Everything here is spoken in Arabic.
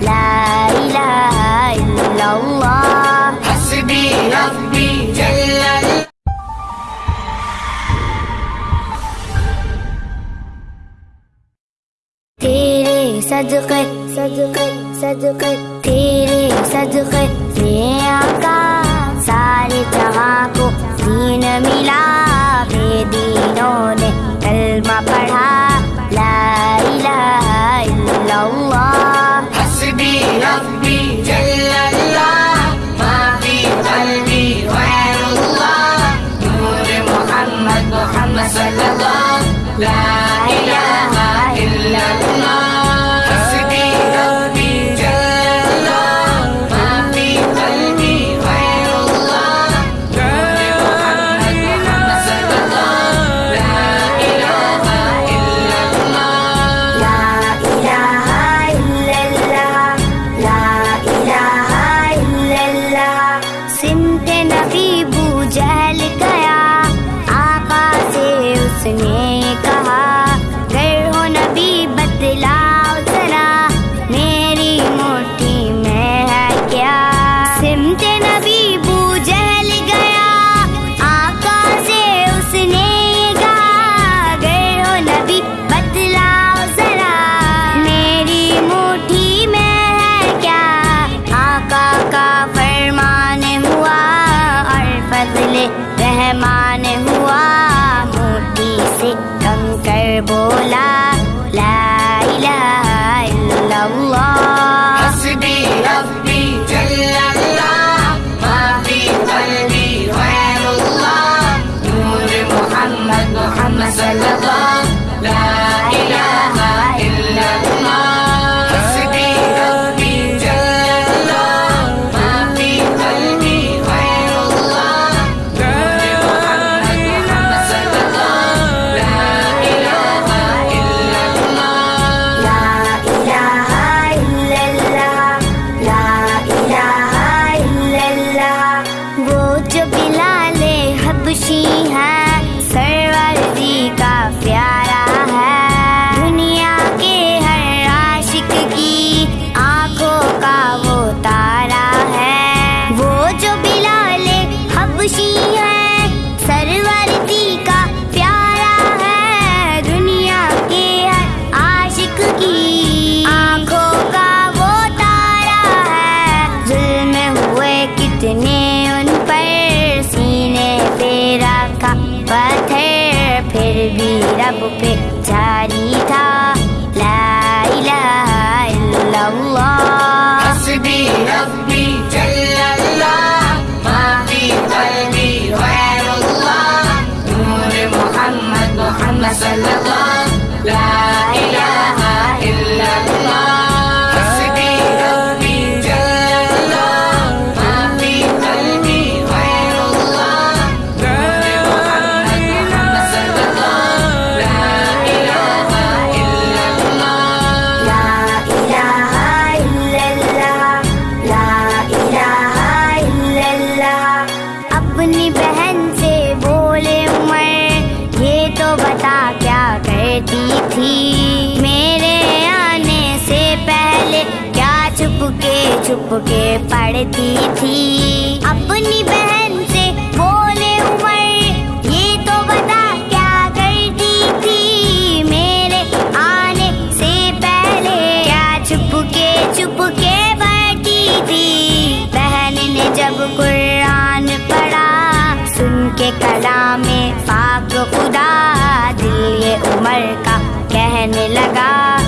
لا إله إلا الله. حسبي ربي جل تيري صدقے صدقے صدقے تيري صدقے میں آقا سارے جہاں کو دین ملا बोला ला ببك تاريتا لا إله إلا الله. حسبي ربي جل ما في قلبي غير الله. نور محمد محمد صلى الله عليه وسلم. चुप के पढ़ती थी। अपनी बहन से बोले, उमर, ये तो बता क्या करती थी? मेरे आने से पहले क्या चुप के चुप के बैठी थी? बहन ने जब कुरान पढ़ा, सुन के कला में पाक खुदा, दिल ये उमर का कहने लगा।